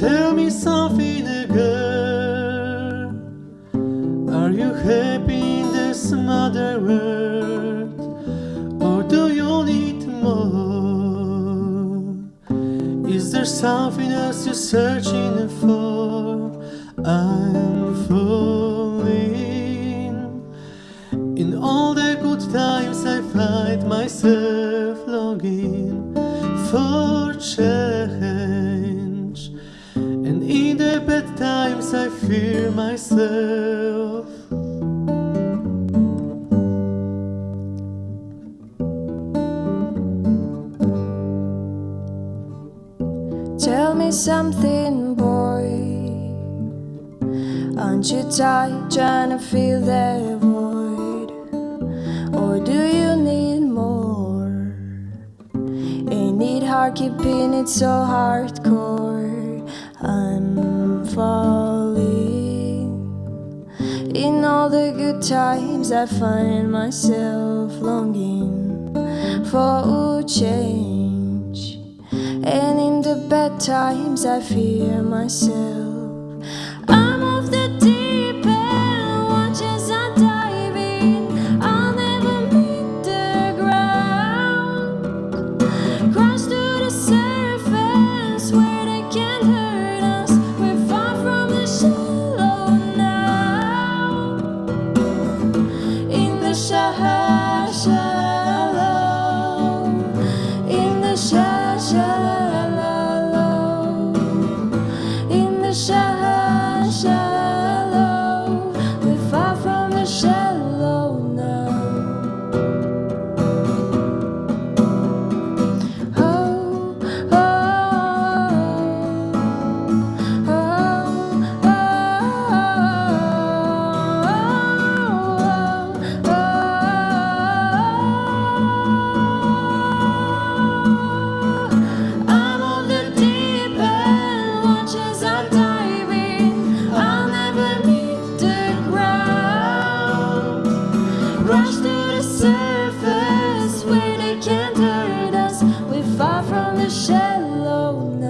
Tell me something, girl. Are you happy in this mother world? Or do you need more? Is there something else you're searching for? I'm falling in all the good times. Bad times, I fear myself. Tell me something, boy. Aren't you tired trying to fill that void? Or do you need more? Ain't it hard keeping it so hardcore? I'm falling. In all the good times, I find myself longing for a change. And in the bad times, I fear myself. shine. rush to the surface where they can't hurt us. We're far from the shallowness.